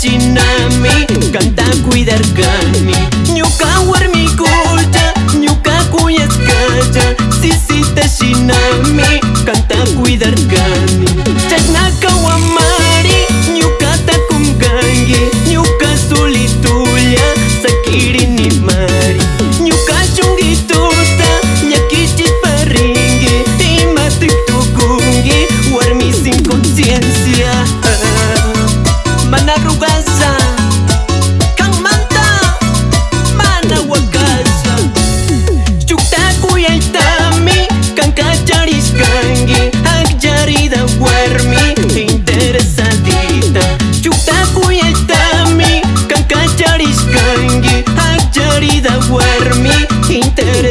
shinami Kanta kuidarkani Ñuka warmikulla Ñuka kuyaskalla Sisita shinami Kanta kuidarkani ってる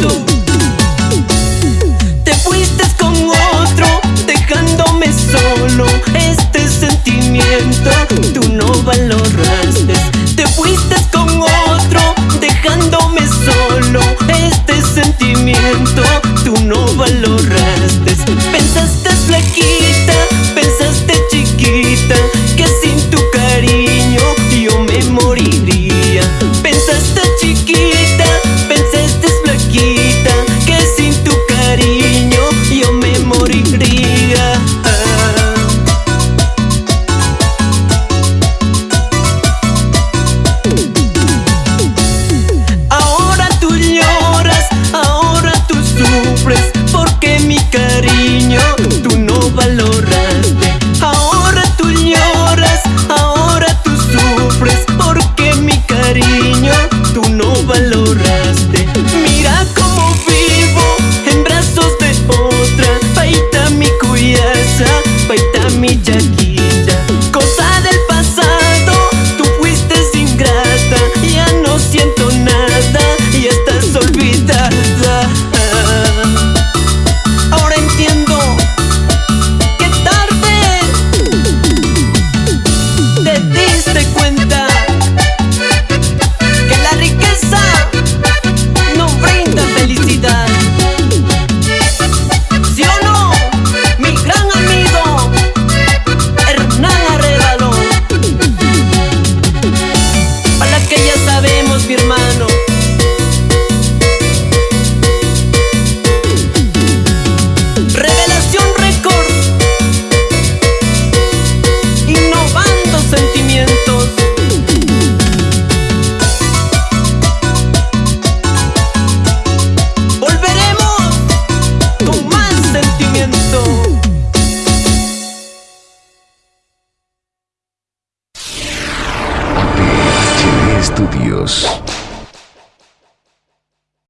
tú.